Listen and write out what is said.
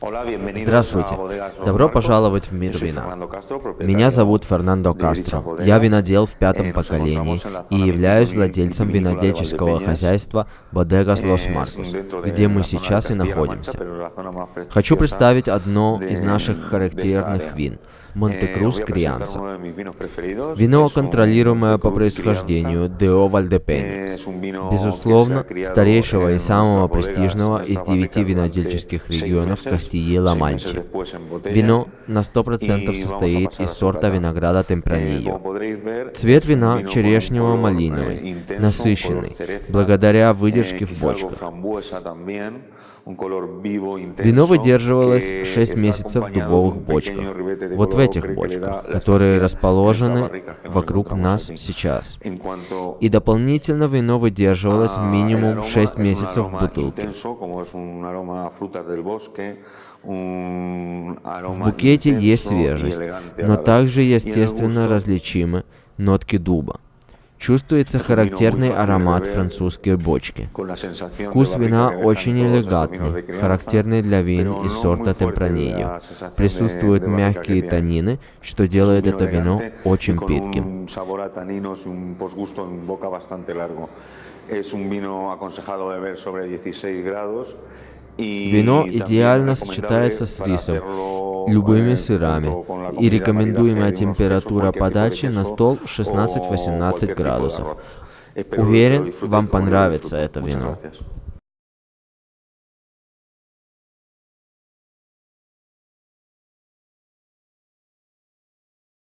Здравствуйте. Добро пожаловать в мир вина. Меня зовут Фернандо Кастро. Я винодел в пятом поколении и являюсь владельцем винодельческого хозяйства Bodegas Los Marcos, где мы сейчас и находимся. Хочу представить одно из наших характерных вин – Монте-Крус Крианса. Вино, контролируемое по происхождению Део Вальдепенекс. Безусловно, старейшего и самого престижного из девяти винодельческих регионов Кастии-Ла-Манчи. Вино на 100% состоит из сорта винограда Темпранильо. Цвет вина черешнево-малиновый, насыщенный, благодаря выдержке в бочках. Вино выдерживалось 6 месяцев в дубовых бочках. Вот в этих бочках, которые расположены вокруг нас сейчас. И дополнительно вино выдерживалось минимум 6 месяцев в бутылке. В букете есть свежесть, но также естественно различимы нотки дуба. Чувствуется характерный аромат французской бочки. Вкус вина очень элегантный, характерный для вин из сорта Темпранильо. Присутствуют мягкие танины, что делает это вино очень питким. Es un vino aconsejado beber sobre 16 grados Вино идеально сочетается с рисом, любыми сырами, и рекомендуемая температура подачи на стол 16-18 градусов. Уверен, вам понравится это вино.